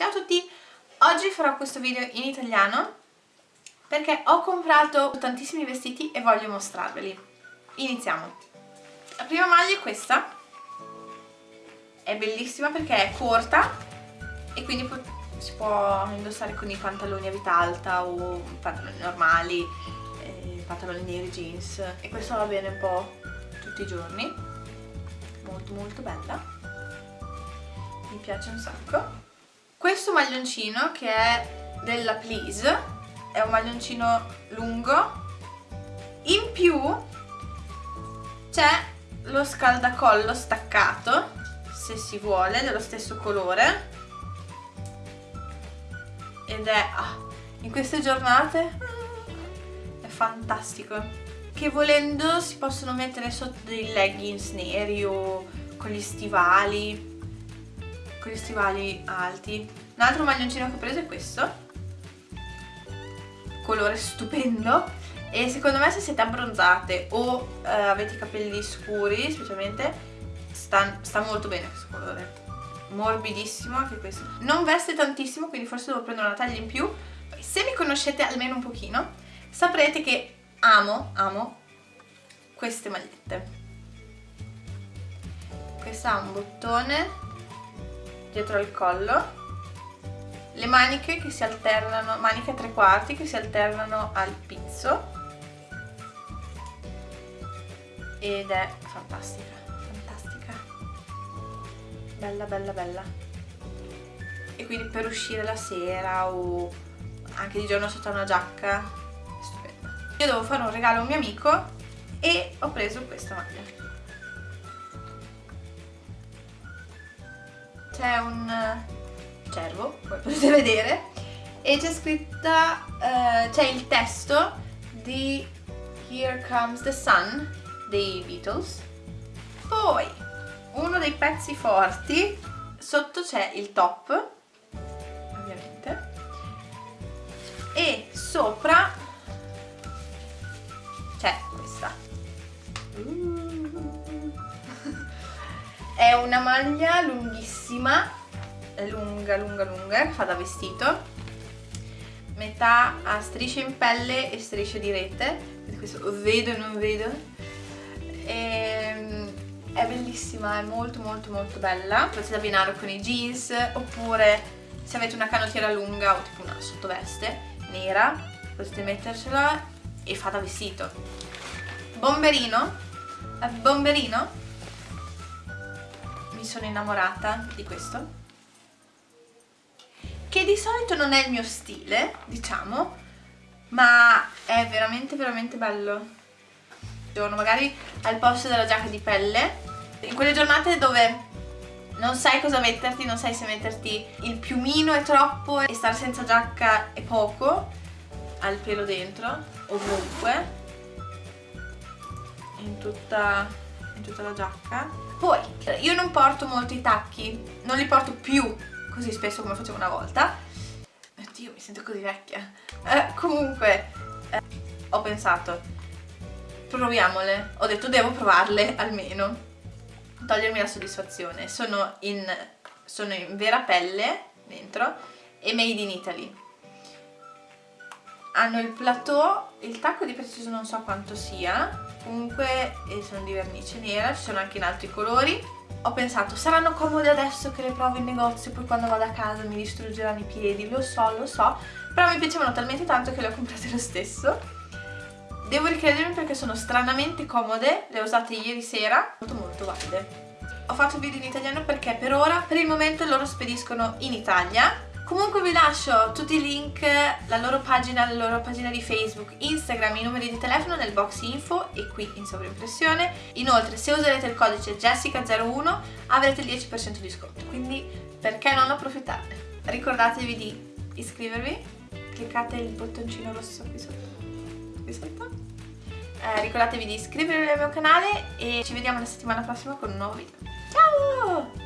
Ciao a tutti! Oggi farò questo video in italiano perché ho comprato tantissimi vestiti e voglio mostrarveli. Iniziamo! La prima maglia è questa, è bellissima perché è corta e quindi si può indossare con i pantaloni a vita alta o pantaloni normali, eh, pantaloni neri, jeans e questo va bene un po' tutti i giorni, molto molto bella, mi piace un sacco questo maglioncino che è della Please è un maglioncino lungo. In più c'è lo scaldacollo staccato se si vuole dello stesso colore. Ed è ah, in queste giornate è fantastico. Che volendo si possono mettere sotto dei leggings neri o con gli stivali con gli stivali alti. Un altro maglioncino che ho preso è questo. Colore stupendo. E secondo me se siete abbronzate o eh, avete i capelli scuri specialmente sta, sta molto bene questo colore. Morbidissimo anche questo. Non veste tantissimo quindi forse devo prendere una taglia in più. Se mi conoscete almeno un pochino saprete che amo, amo queste magliette. Questa ha un bottone dietro al collo. Le maniche che si alternano, maniche a tre quarti che si alternano al pizzo. Ed è fantastica, fantastica. Bella bella bella. E quindi per uscire la sera o anche di giorno sotto una giacca è stupenda. Io devo fare un regalo a un mio amico e ho preso questa maglia c'è un eh, cervo, come potete vedere, e c'è scritta, uh, c'è il testo di Here Comes the Sun dei Beatles. Poi, uno dei pezzi forti, sotto c'è il top, ovviamente, e sopra una maglia lunghissima è lunga lunga lunga che fa da vestito metà a strisce in pelle e strisce di rete questo vedo e non vedo. E, ehm, è bellissima è molto molto molto bella. Potete abbinare con i jeans oppure se avete una canottiera lunga o tipo una sottoveste nera potete mettercela e fa da vestito. Bomberino? Bomberino mi sono innamorata di questo. Che di solito non è il mio stile, diciamo ma è veramente veramente bello. Magari al posto della giacca di pelle. In quelle giornate dove non sai cosa metterti, non sai se metterti il piumino è troppo e stare senza giacca è poco al pelo dentro, ovunque in tutta, tutta la giacca. Poi io non porto molto i tacchi non li porto più così spesso come facevo una volta. Oddio mi sento così vecchia. Eh, comunque eh, ho pensato proviamole. Ho detto devo provarle almeno. Togliermi la soddisfazione. Sono in, sono in vera pelle dentro e made in Italy hanno il plateau il tacco di preciso non so quanto sia comunque sono di vernice nera, ci sono anche in altri colori. Ho pensato saranno comode adesso che le provo in negozio poi quando vado a casa mi distruggeranno i piedi. Lo so, lo so però mi piacevano talmente tanto che le ho comprate lo stesso. Devo ricredermi perché sono stranamente comode le ho usate ieri sera molto molto valide. Ho fatto il video in italiano perché per ora, per il momento loro spediscono in Italia Comunque vi lascio tutti i link, la loro pagina, la loro pagina di Facebook, Instagram, i numeri di telefono nel box info e qui in sovraimpressione. Inoltre se userete il codice Jessica01 avrete il 10% di sconto, quindi perché non approfittarne? Ricordatevi di iscrivervi, cliccate il bottoncino rosso qui sotto, qui sotto. Eh, ricordatevi di iscrivervi al mio canale e ci vediamo la settimana prossima con un nuovo video. Ciao!